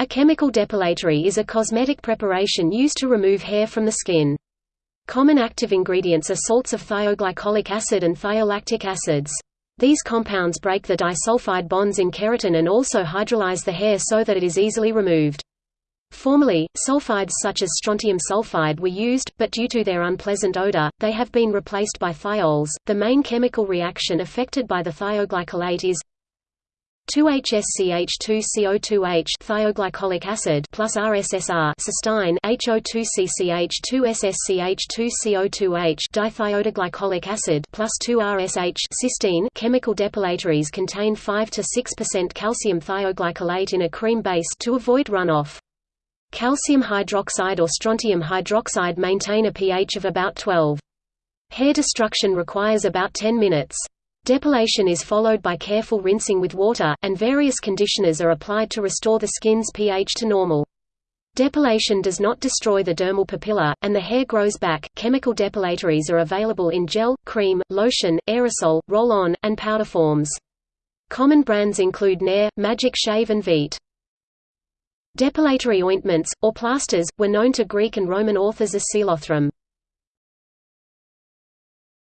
A chemical depilatory is a cosmetic preparation used to remove hair from the skin. Common active ingredients are salts of thioglycolic acid and thiolactic acids. These compounds break the disulfide bonds in keratin and also hydrolyze the hair so that it is easily removed. Formerly, sulfides such as strontium sulfide were used, but due to their unpleasant odor, they have been replaced by thiols. The main chemical reaction affected by the thioglycolate is 2HSCH2CO2H thioglycolic acid plus RSSR cysteine HO2CCH2SSCH2CO2H dithiodiglycolic acid plus 2RSH cysteine chemical depilatories contain 5 to 6% calcium thioglycolate in a cream base to avoid runoff. Calcium hydroxide or strontium hydroxide maintain a pH of about 12. Hair destruction requires about 10 minutes. Depilation is followed by careful rinsing with water, and various conditioners are applied to restore the skin's pH to normal. Depilation does not destroy the dermal papilla, and the hair grows back. Chemical depilatories are available in gel, cream, lotion, aerosol, roll-on, and powder forms. Common brands include Nair, Magic Shave and Veet. Depilatory ointments, or plasters, were known to Greek and Roman authors as psilothrum.